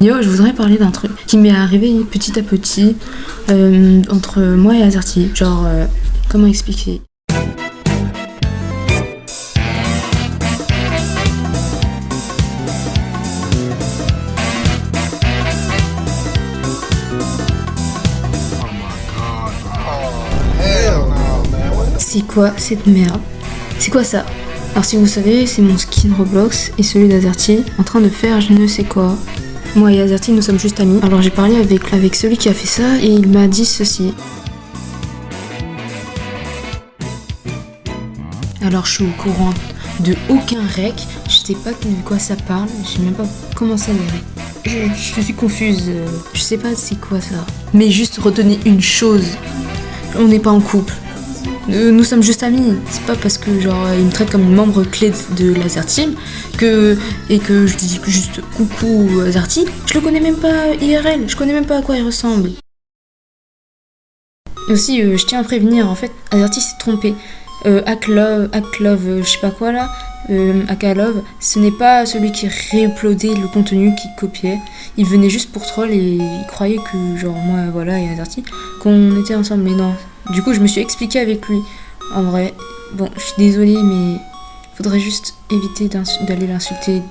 Yo, je voudrais parler d'un truc qui m'est arrivé petit à petit euh, entre moi et Azerty. Genre, euh, comment expliquer? C'est quoi cette merde? C'est quoi ça? Alors si vous savez, c'est mon skin Roblox et celui d'Azerty en train de faire je ne sais quoi. Moi et Azerty, nous sommes juste amis. Alors j'ai parlé avec, avec celui qui a fait ça et il m'a dit ceci. Alors je suis au courant de aucun rec, je sais pas de quoi ça parle, je sais même pas comment ça les. Je, je suis confuse, je sais pas c'est quoi ça. Mais juste retenez une chose, on n'est pas en couple. Euh, Nous sommes juste amis. C'est pas parce que genre il me traite comme une membre clé de Laser Team que et que je dis juste coucou Azerty. Je le connais même pas IRL. Je connais même pas à quoi il ressemble. Aussi, euh, je tiens à prévenir. En fait, Azerty s'est trompé. Euh, Acklove, Acklove, euh, je sais pas quoi là, euh, ce n'est pas celui qui réuploadait le contenu qui copiait. Il venait juste pour troll et il croyait que, genre, moi, voilà, et Azerty, qu'on était ensemble. Mais non. Du coup, je me suis expliqué avec lui. En vrai, bon, je suis désolée, mais faudrait juste éviter d'aller l'insulter.